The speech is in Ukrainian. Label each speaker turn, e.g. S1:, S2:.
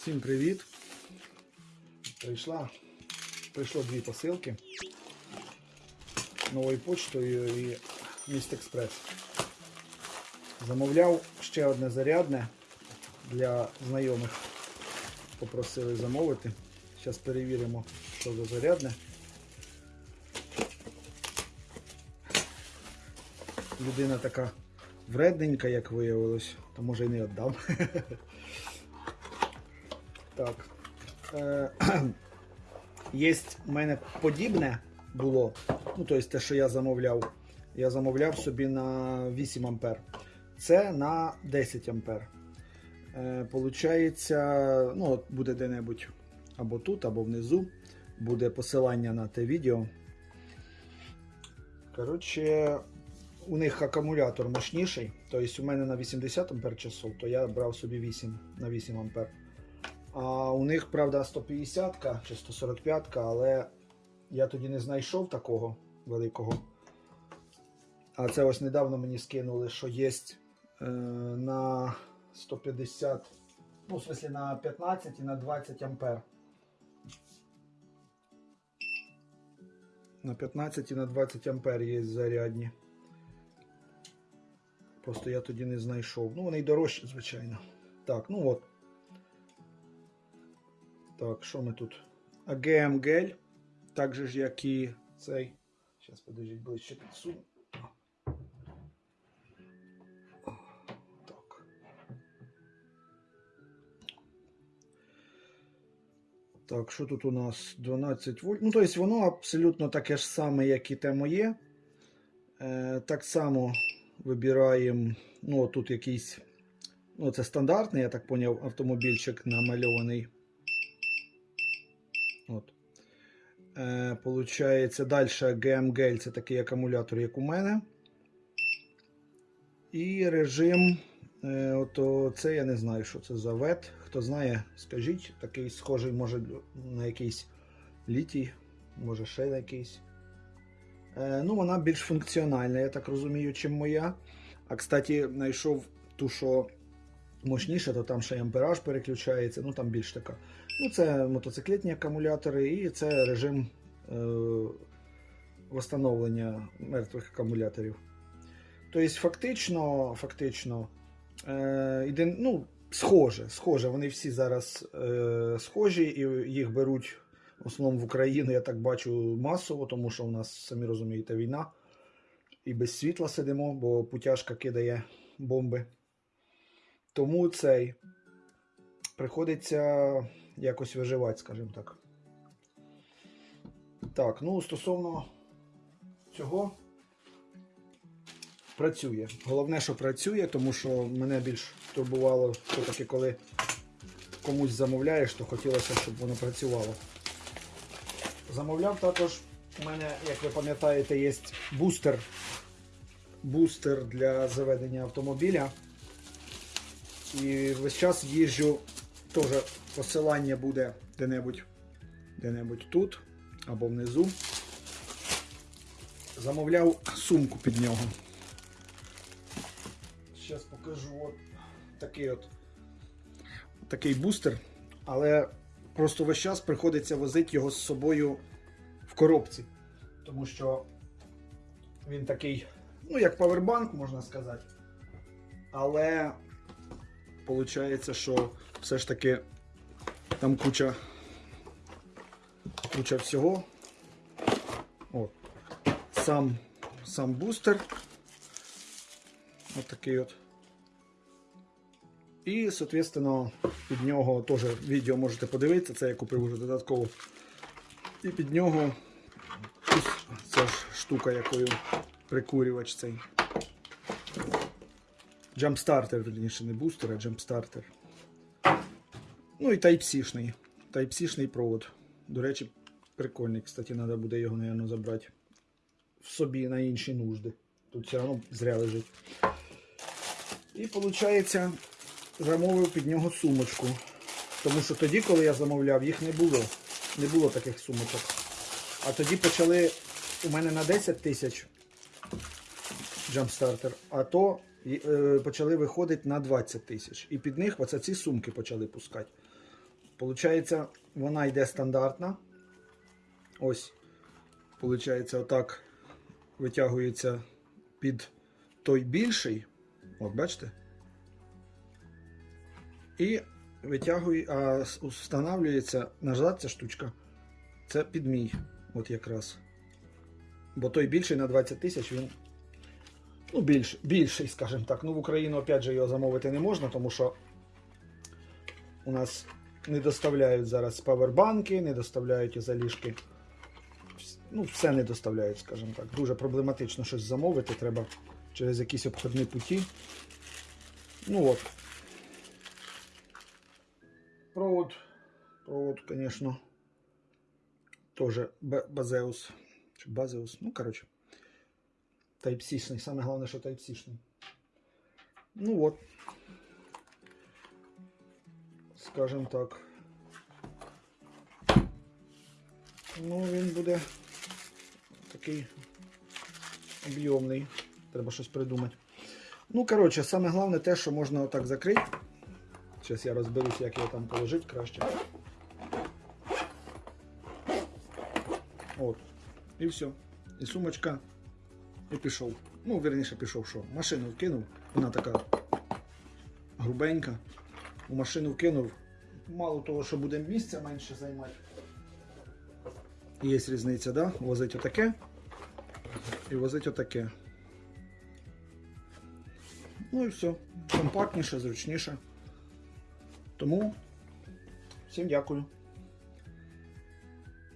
S1: Всім привіт! Прийшла, прийшло дві посилки новою почтою і Міст Експрес. Замовляв ще одне зарядне для знайомих. Попросили замовити. Зараз перевіримо, що за зарядне. Людина така вредненька, як виявилось, то може і не віддам. Так. Е, в мене подібне було. Ну, тобто те, що я замовляв. Я замовляв собі на 8 ампер. Це на 10 ампер. Е, Получається, ну, от буде де-небудь або тут, або внизу. Буде посилання на те відео. Коротше, у них акумулятор мощніший. Тобто у мене на 80 ампер часов, то я брав собі 8 на 8 ампер. А у них, правда, 150 чи 145, але я тоді не знайшов такого великого. А це ось недавно мені скинули, що є е, на 150, ну, в смысле на 15 і на 20 ампер. На 15 і на 20 ампер є зарядні. Просто я тоді не знайшов. Ну, вони й дорожчі, звичайно. Так, ну от. Так, що ми тут? АГМ гель. Так же ж, як і цей. Зараз подождіть ближче підсуну. Так. Так, що тут у нас? 12 вольт. Ну, тобто воно абсолютно таке ж саме, як і те моє. Е, так само вибираємо. Ну, тут якийсь. Ну, це стандартний, я так поняв, автомобільчик намальований. Е, Получається, далі GMGL це такий акумулятор, як у мене. І режим. Е, ото це я не знаю, що це за вет. Хто знає, скажіть. Такий схожий, може, на якийсь літій, може ще на якийсь. Е, ну, вона більш функціональна, я так розумію, чим моя. А кстати, знайшов ту, що мощніше, то там ще й ампераж переключається, ну там більш така. Ну, це мотоциклетні акумулятори і це режим е, восстановлення мертвих акумуляторів. Тобто, фактично, фактично е, ну, схоже, схоже, вони всі зараз е, схожі і їх беруть в основному в Україну, я так бачу, масово, тому що у нас, самі розумієте, війна. І без світла сидимо, бо путяшка кидає бомби. Тому цей приходиться якось виживати, скажімо так. Так, ну стосовно цього працює. Головне, що працює, тому що мене більш турбувало все-таки, коли комусь замовляєш, то хотілося, щоб воно працювало. Замовляв також, у мене, як ви пам'ятаєте, є бустер. Бустер для заведення автомобіля. І весь час їжджу, теж посилання буде де-небудь де-небудь тут або внизу. Замовляв сумку під нього. Зараз покажу от такий от такий бустер, але просто весь час приходиться возити його з собою в коробці, тому що він такий, ну, як павербанк, можна сказати. Але Получається, що все ж таки там куча куча всього. От. Сам сам бустер. От такий от. І, соответственно, під нього теж відео можете подивитися, це я купив вже додатково. І під нього ця ж штука, якою прикурювач цей. Джампстартер, верніше, не бустер, а джампстартер. Ну і Type-C-шний. Type-C-шний провод. До речі, прикольний. Кстати, треба буде його, мабуть, забрати в собі на інші нужди. Тут все одно зря лежить. І виходить, замовив під нього сумочку. Тому що тоді, коли я замовляв, їх не було. Не було таких сумочок. А тоді почали у мене на 10 тисяч джампстартер, а то почали виходити на 20 тисяч. І під них оце ці сумки почали пускати. Получається, вона йде стандартна. Ось. Получається, отак витягується під той більший. От, бачите? І витягує, а встановлюється назад ця штучка. Це під мій. От якраз. Бо той більший на 20 тисяч він. Ну, більш, більший, скажімо так. Ну, в Україну, опять же, його замовити не можна, тому що у нас не доставляють зараз павербанки, не доставляють заліжки. Ну, все не доставляють, скажімо так. Дуже проблематично щось замовити, треба через якісь обходні путі. Ну от. Провод, провод, звісно, теж Базеус. Базеус, ну, коротше. Type-C-шний. Саме головне, що Type-C-шний. Ну от. Скажем так. Ну, він буде такий об'ємний. Треба щось придумати. Ну, коротше, саме головне те, що можна отак закрити. Зараз я розберусь, як його там положити краще. От. І все. І сумочка. І пішов. Ну, верніше пішов що. Машину вкинув. Вона така грубенька. У машину вкинув. Мало того, що буде місця менше займати. Є різниця, да? Возить отаке і возить отаке. Ну і все. Компактніше, зручніше. Тому всім дякую.